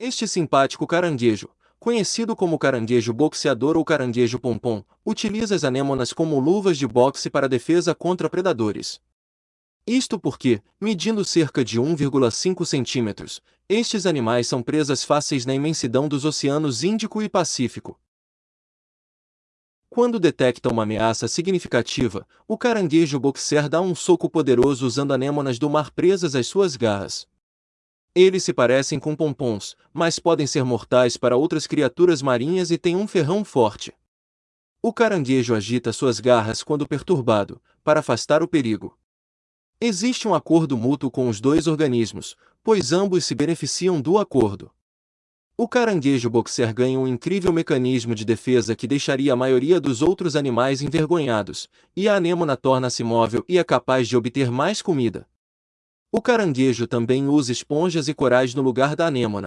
Este simpático caranguejo, conhecido como caranguejo boxeador ou caranguejo pompom, utiliza as anêmonas como luvas de boxe para defesa contra predadores. Isto porque, medindo cerca de 1,5 centímetros, estes animais são presas fáceis na imensidão dos oceanos Índico e Pacífico. Quando detecta uma ameaça significativa, o caranguejo boxer dá um soco poderoso usando anêmonas do mar presas às suas garras. Eles se parecem com pompons, mas podem ser mortais para outras criaturas marinhas e têm um ferrão forte. O caranguejo agita suas garras quando perturbado, para afastar o perigo. Existe um acordo mútuo com os dois organismos, pois ambos se beneficiam do acordo. O caranguejo boxer ganha um incrível mecanismo de defesa que deixaria a maioria dos outros animais envergonhados, e a anêmona torna-se móvel e é capaz de obter mais comida. O caranguejo também usa esponjas e corais no lugar da anêmona.